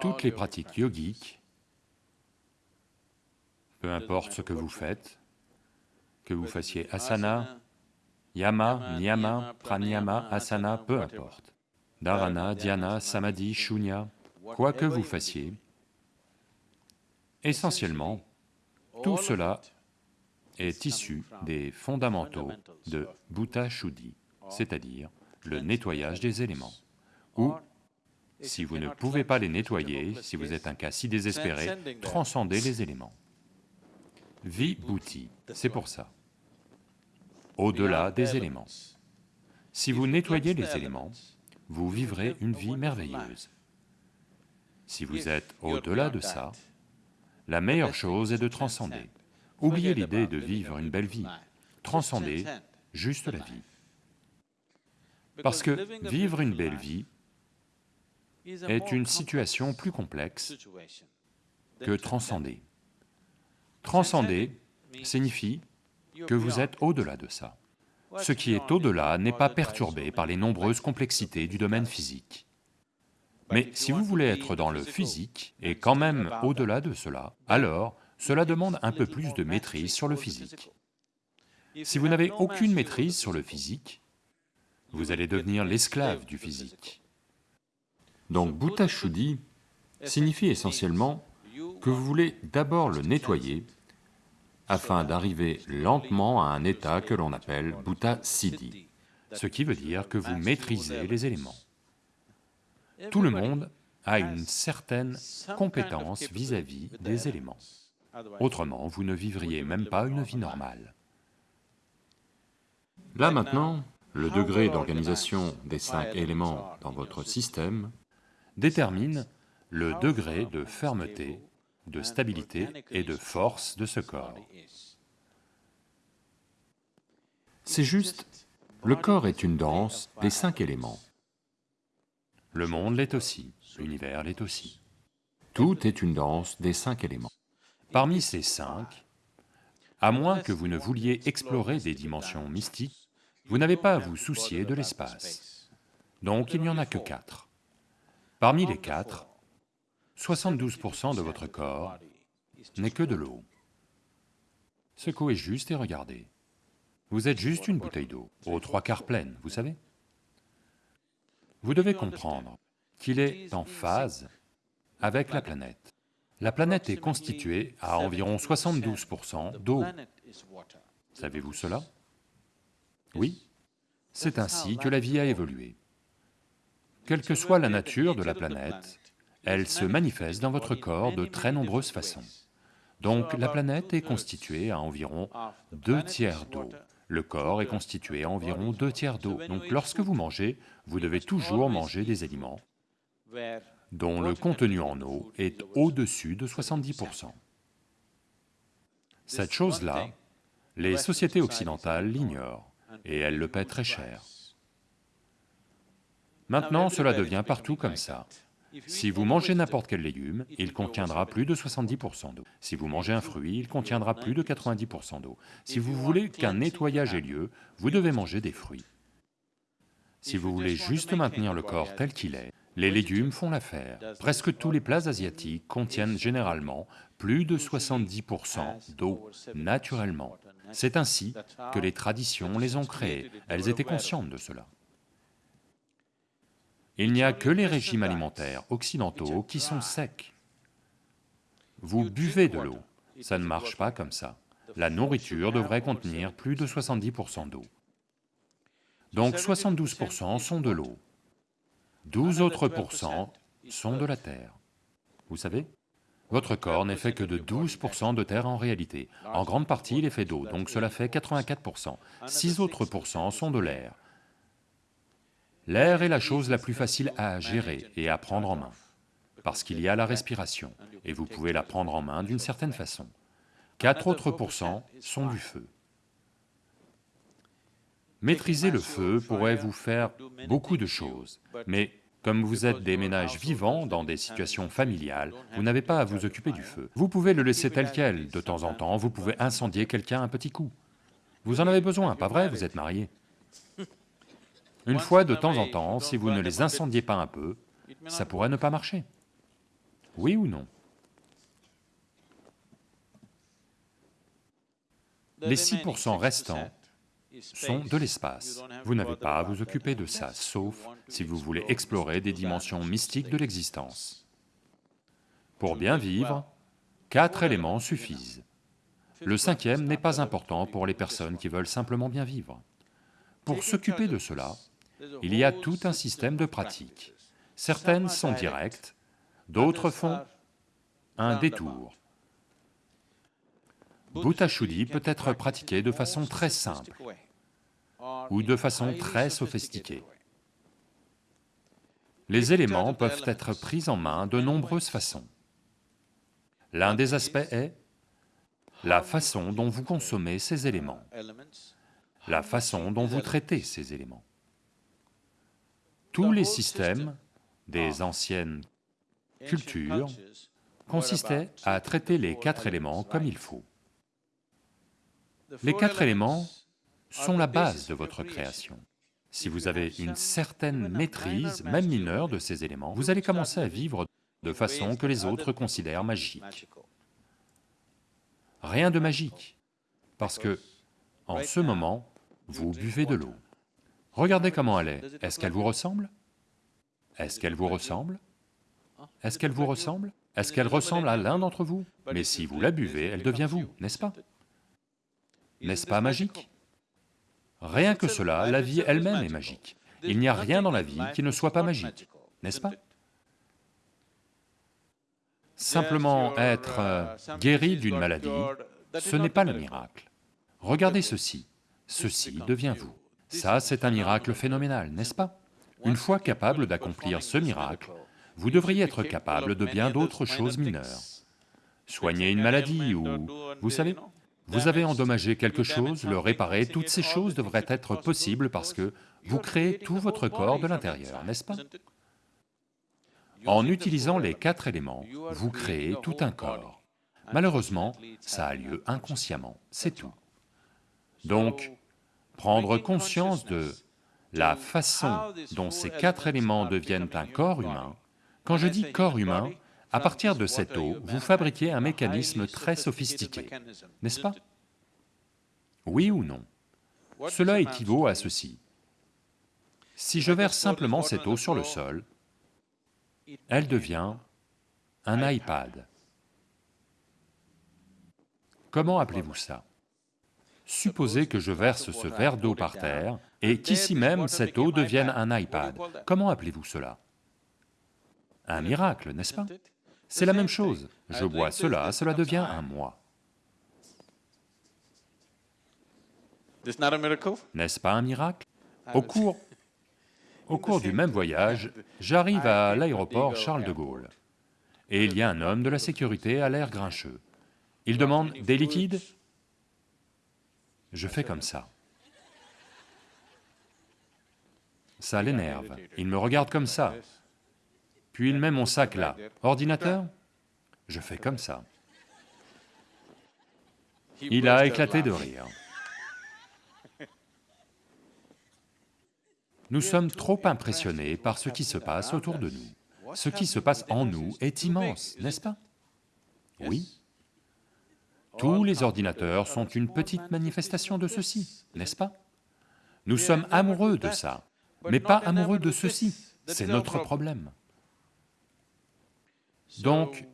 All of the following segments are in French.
toutes les pratiques yogiques, peu importe ce que vous faites, que vous fassiez asana, yama, niyama, pranayama, asana, peu importe, dharana, dhyana, samadhi, shunya, quoi que vous fassiez, essentiellement, tout cela est issu des fondamentaux de Bhuta Shuddhi, c'est-à-dire le nettoyage des éléments, ou si vous ne pouvez pas les nettoyer, si vous êtes un cas si désespéré, transcendez les éléments. Vibhuti, c'est pour ça. Au-delà des éléments. Si vous nettoyez les éléments, vous vivrez une vie merveilleuse. Si vous êtes au-delà de ça, la meilleure chose est de transcender. Oubliez l'idée de vivre une belle vie, transcendez juste la vie. Parce que vivre une belle vie est une situation plus complexe que transcender. Transcender signifie que vous êtes au-delà de ça. Ce qui est au-delà n'est pas perturbé par les nombreuses complexités du domaine physique. Mais si vous voulez être dans le physique et quand même au-delà de cela, alors cela demande un peu plus de maîtrise sur le physique. Si vous n'avez aucune maîtrise sur le physique, vous allez devenir l'esclave du physique. Donc Bhuta Shuddhi signifie essentiellement que vous voulez d'abord le nettoyer afin d'arriver lentement à un état que l'on appelle Bhuta Siddhi, ce qui veut dire que vous maîtrisez les éléments. Tout le monde a une certaine compétence vis-à-vis des éléments. Autrement, vous ne vivriez même pas une vie normale. Là maintenant, le degré d'organisation des cinq éléments dans votre système détermine le degré de fermeté, de stabilité et de force de ce corps. C'est juste, le corps est une danse des cinq éléments. Le monde l'est aussi, l'univers l'est aussi. Tout est une danse des cinq éléments. Parmi ces cinq, à moins que vous ne vouliez explorer des dimensions mystiques, vous n'avez pas à vous soucier de l'espace. Donc il n'y en a que quatre. Parmi les quatre, 72% de votre corps n'est que de l'eau. Secouez juste et regardez. Vous êtes juste une bouteille d'eau, aux trois quarts pleine, vous savez Vous devez comprendre qu'il est en phase avec la planète. La planète est constituée à environ 72% d'eau. Savez-vous cela? Oui, c'est ainsi que la vie a évolué. Quelle que soit la nature de la planète, elle se manifeste dans votre corps de très nombreuses façons. Donc la planète est constituée à environ deux tiers d'eau. Le corps est constitué à environ deux tiers d'eau. Donc lorsque vous mangez, vous devez toujours manger des aliments dont le contenu en eau est au-dessus de 70%. Cette chose-là, les sociétés occidentales l'ignorent, et elles le paient très cher. Maintenant, cela devient partout comme ça. Si vous mangez n'importe quel légume, il contiendra plus de 70% d'eau. Si vous mangez un fruit, il contiendra plus de 90% d'eau. Si vous voulez qu'un nettoyage ait lieu, vous devez manger des fruits. Si vous voulez juste maintenir le corps tel qu'il est, les légumes font l'affaire. Presque tous les plats asiatiques contiennent généralement plus de 70% d'eau, naturellement. C'est ainsi que les traditions les ont créés, elles étaient conscientes de cela. Il n'y a que les régimes alimentaires occidentaux qui sont secs. Vous buvez de l'eau, ça ne marche pas comme ça. La nourriture devrait contenir plus de 70% d'eau. Donc 72% sont de l'eau, 12 autres pourcents sont de la terre. Vous savez Votre corps n'est fait que de 12% de terre en réalité. En grande partie, il est fait d'eau, donc cela fait 84%. 6 autres pourcents sont de l'air. L'air est la chose la plus facile à gérer et à prendre en main, parce qu'il y a la respiration, et vous pouvez la prendre en main d'une certaine façon. Quatre autres pourcents sont du feu. Maîtriser le feu pourrait vous faire beaucoup de choses, mais comme vous êtes des ménages vivants dans des situations familiales, vous n'avez pas à vous occuper du feu. Vous pouvez le laisser tel quel, de temps en temps, vous pouvez incendier quelqu'un un petit coup. Vous en avez besoin, pas vrai, vous êtes mariés une fois de temps en temps, si vous ne les incendiez pas un peu, ça pourrait ne pas marcher. Oui ou non? Les 6% restants sont de l'espace. Vous n'avez pas à vous occuper de ça, sauf si vous voulez explorer des dimensions mystiques de l'existence. Pour bien vivre, quatre éléments suffisent. Le cinquième n'est pas important pour les personnes qui veulent simplement bien vivre. Pour s'occuper de cela, il y a tout un système de pratiques. Certaines sont directes, d'autres font un détour. Bhuta Shuddhi peut être pratiqué de façon très simple ou de façon très sophistiquée. Les éléments peuvent être pris en main de nombreuses façons. L'un des aspects est la façon dont vous consommez ces éléments, la façon dont vous traitez ces éléments. Tous les systèmes des anciennes cultures consistaient à traiter les quatre éléments comme il faut. Les quatre éléments sont la base de votre création. Si vous avez une certaine maîtrise, même mineure, de ces éléments, vous allez commencer à vivre de façon que les autres considèrent magique. Rien de magique, parce que, en ce moment, vous buvez de l'eau. Regardez comment elle est, est-ce qu'elle vous ressemble? Est-ce qu'elle vous ressemble? Est-ce qu'elle vous ressemble? Est-ce qu'elle ressemble à l'un d'entre vous? Mais si vous la buvez, elle devient vous, n'est-ce pas? N'est-ce pas magique? Rien que cela, la vie elle-même est magique. Il n'y a rien dans la vie qui ne soit pas magique, n'est-ce pas? Simplement être euh, guéri d'une maladie, ce n'est pas le miracle. Regardez ceci, ceci devient vous. Ça, c'est un miracle phénoménal, n'est-ce pas? Une fois capable d'accomplir ce miracle, vous devriez être capable de bien d'autres choses mineures. Soigner une maladie ou... vous savez, vous avez endommagé quelque chose, le réparer, toutes ces choses devraient être possibles parce que vous créez tout votre corps de l'intérieur, n'est-ce pas? En utilisant les quatre éléments, vous créez tout un corps. Malheureusement, ça a lieu inconsciemment, c'est tout. Donc, prendre conscience de la façon dont ces quatre éléments deviennent un corps humain, quand je dis corps humain, à partir de cette eau, vous fabriquez un mécanisme très sophistiqué, n'est-ce pas? Oui ou non? Cela équivaut à ceci. Si je verse simplement cette eau sur le sol, elle devient un iPad. Comment appelez-vous ça? Supposez que je verse ce verre d'eau par terre et qu'ici même cette eau devienne un iPad. Comment appelez-vous cela? Un miracle, n'est-ce pas? c'est la même chose, je bois cela, cela devient un moi. N'est-ce pas un miracle? Au cours, au cours du même voyage, j'arrive à l'aéroport Charles de Gaulle, et il y a un homme de la sécurité à l'air grincheux. Il demande des liquides? Je fais comme ça. Ça l'énerve, il me regarde comme ça, puis il met mon sac là. Ordinateur? Je fais comme ça. Il a éclaté de rire. Nous sommes trop impressionnés par ce qui se passe autour de nous. Ce qui se passe en nous est immense, n'est-ce pas? Oui. Tous les ordinateurs sont une petite manifestation de ceci, n'est-ce pas? Nous sommes amoureux de ça, mais pas amoureux de ceci, c'est notre problème. Donc,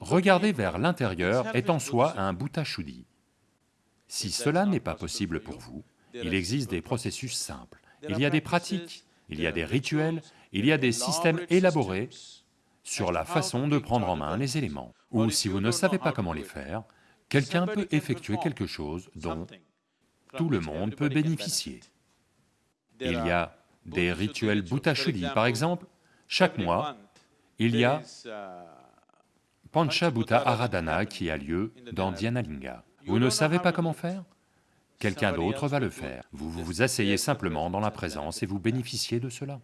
regarder vers l'intérieur est en soi un bhuta shuddhi. Si cela n'est pas possible pour vous, il existe des processus simples, il y a des pratiques, il y a des rituels, il y a des systèmes élaborés sur la façon de prendre en main les éléments. Ou si vous ne savez pas comment les faire, quelqu'un peut effectuer quelque chose dont tout le monde peut bénéficier. Il y a des rituels Bhuta Shuddhi, par exemple, chaque mois, il y a Panchabhuta Aradhana qui a lieu dans Dhyanalinga. Vous ne savez pas comment faire? Quelqu'un d'autre va le faire. Vous vous asseyez simplement dans la présence et vous bénéficiez de cela.